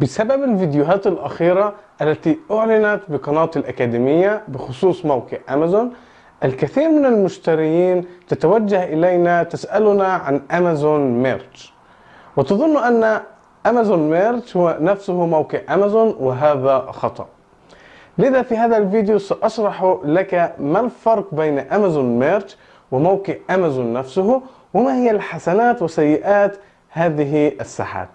بسبب الفيديوهات الأخيرة التي أعلنت بقناة الأكاديمية بخصوص موقع أمازون الكثير من المشترين تتوجه إلينا تسألنا عن أمازون Merch وتظن أن أمازون Merch هو نفسه موقع أمازون وهذا خطأ. لذا في هذا الفيديو سأشرح لك ما الفرق بين أمازون Merch وموقع أمازون نفسه وما هي الحسنات وسيئات هذه الساحات.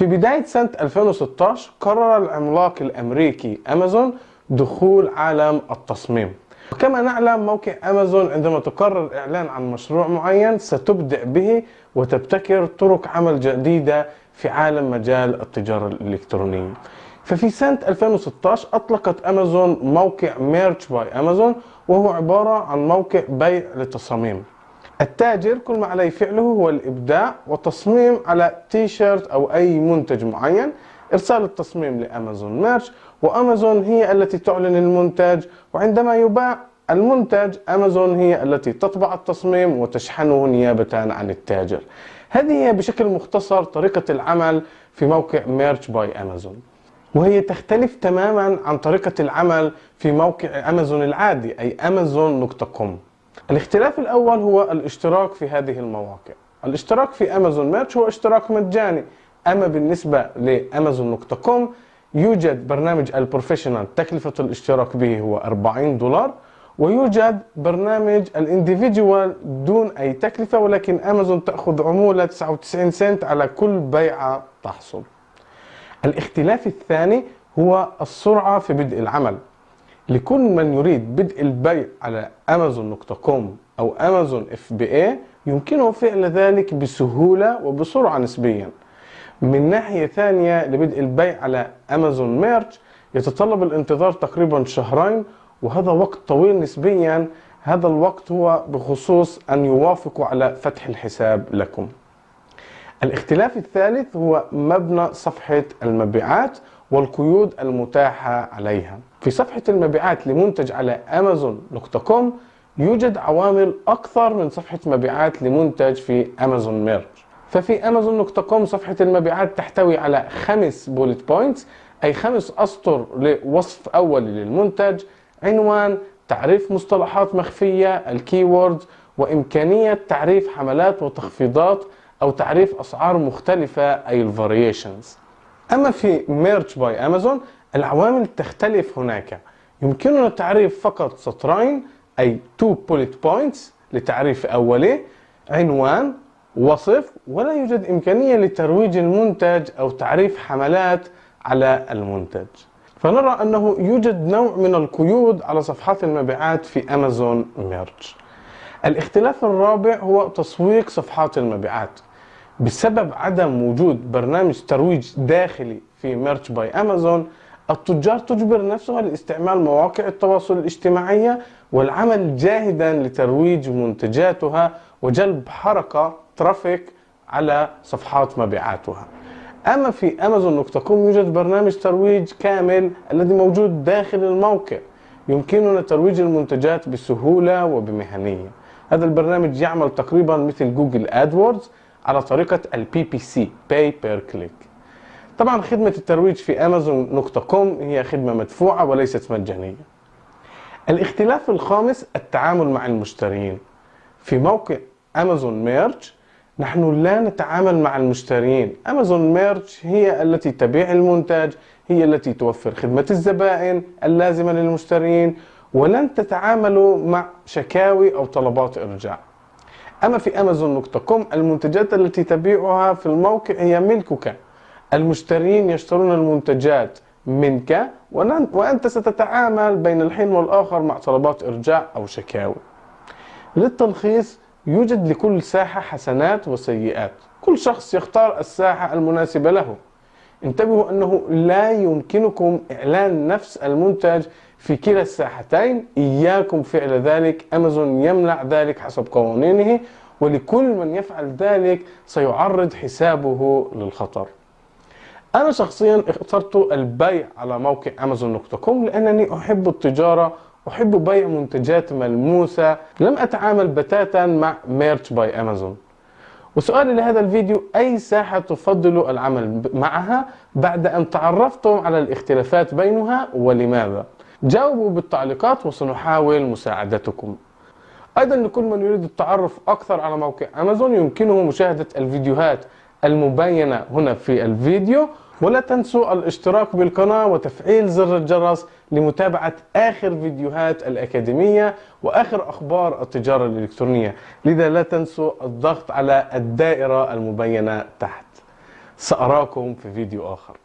في بداية سنة 2016 قرر العملاق الأمريكي أمازون دخول عالم التصميم. وكما نعلم موقع أمازون عندما تقرر الإعلان عن مشروع معين ستبدع به وتبتكر طرق عمل جديدة في عالم مجال التجارة الإلكترونية. ففي سنة 2016 أطلقت أمازون موقع Merch by Amazon وهو عبارة عن موقع بيع للتصاميم. التاجر كل ما عليه فعله هو الإبداع والتصميم على تي شيرت أو أي منتج معين. إرسال التصميم لأمازون Merch وأمازون هي التي تعلن المنتج وعندما يباع المنتج أمازون هي التي تطبع التصميم وتشحنه نيابة عن التاجر. هذه هي بشكل مختصر طريقة العمل في موقع Merch by Amazon. وهي تختلف تماما عن طريقة العمل في موقع أمازون العادي أي أمازون نقطة كوم. الاختلاف الأول هو الاشتراك في هذه المواقع. الاشتراك في أمازون Merch هو اشتراك مجاني. أما بالنسبة لأمازون نقطة كوم يوجد برنامج ال Professional تكلفة الاشتراك به هو 40 دولار ويوجد برنامج ال Individual دون أي تكلفة ولكن أمازون تأخذ عمولة 99 سنت على كل بيعة تحصل. الاختلاف الثاني هو السرعة في بدء العمل. لكل من يريد بدء البيع على امازون.كوم أو امازون FBA يمكنه فعل ذلك بسهولة وبسرعة نسبيا. من ناحية ثانية لبدء البيع على امازون Merch يتطلب الانتظار تقريبا شهرين وهذا وقت طويل نسبيا. هذا الوقت هو بخصوص أن يوافقوا على فتح الحساب لكم. الاختلاف الثالث هو مبنى صفحة المبيعات والقيود المتاحة عليها. في صفحة المبيعات لمنتج على أمازون.كوم يوجد عوامل أكثر من صفحة مبيعات لمنتج في أمازون Merch ففي أمازون.كوم صفحة المبيعات تحتوي على خمس bullet points أي خمس أسطر لوصف أولي للمنتج عنوان تعريف مصطلحات مخفية ال keywords وإمكانية تعريف حملات وتخفيضات أو تعريف أسعار مختلفة أي ال variations أما في Merch by Amazon العوامل تختلف هناك. يمكننا تعريف فقط سطرين أي two bullet points لتعريف أولي عنوان وصف ولا يوجد إمكانية لترويج المنتج أو تعريف حملات على المنتج. فنرى أنه يوجد نوع من القيود على صفحات المبيعات في أمازون Merch الاختلاف الرابع هو تسويق صفحات المبيعات. بسبب عدم وجود برنامج ترويج داخلي في Merch by Amazon التجار تجبر نفسها لاستعمال مواقع التواصل الاجتماعي والعمل جاهدا لترويج منتجاتها وجلب حركة traffic على صفحات مبيعاتها. أما في أمازون.كوم يوجد برنامج ترويج كامل الذي موجود داخل الموقع يمكننا ترويج المنتجات بسهولة وبمهنية. هذا البرنامج يعمل تقريبا مثل Google AdWords على طريقة ال PPC Pay Per Click. طبعا خدمة الترويج في امازون.كوم هي خدمة مدفوعة وليست مجانية. الاختلاف الخامس التعامل مع المشترين. في موقع امازون Merch نحن لا نتعامل مع المشترين. امازون Merch هي التي تبيع المنتج هي التي توفر خدمة الزبائن اللازمة للمشترين ولن تتعاملوا مع شكاوي أو طلبات إرجاع. أما في امازون.كوم المنتجات التي تبيعها في الموقع هي ملكك. المشترين يشترون المنتجات منك وأنت ستتعامل بين الحين والآخر مع طلبات إرجاع أو شكاوي للتلخيص يوجد لكل ساحة حسنات وسيئات. كل شخص يختار الساحة المناسبة له. انتبهوا أنه لا يمكنكم إعلان نفس المنتج في كلا الساحتين. إياكم فعل ذلك. أمازون يمنع ذلك حسب قوانينه ولكل من يفعل ذلك سيعرض حسابه للخطر. أنا شخصيا اخترت البيع على موقع أمازون.كوم لأنني أحب التجارة أحب بيع منتجات ملموسة. لم أتعامل بتاتا مع Merch by Amazon وسؤالي لهذا الفيديو أي ساحة تفضل العمل معها بعد أن تعرفتم على الاختلافات بينها ولماذا؟ جاوبوا بالتعليقات وسنحاول مساعدتكم. أيضا لكل من يريد التعرف أكثر على موقع أمازون يمكنه مشاهدة الفيديوهات المبينة هنا في الفيديو ولا تنسوا الاشتراك بالقناة وتفعيل زر الجرس لمتابعة آخر فيديوهات الأكاديمية وآخر أخبار التجارة الإلكترونية. لذا لا تنسوا الضغط على الدائرة المبينة تحت. سأراكم في فيديو آخر.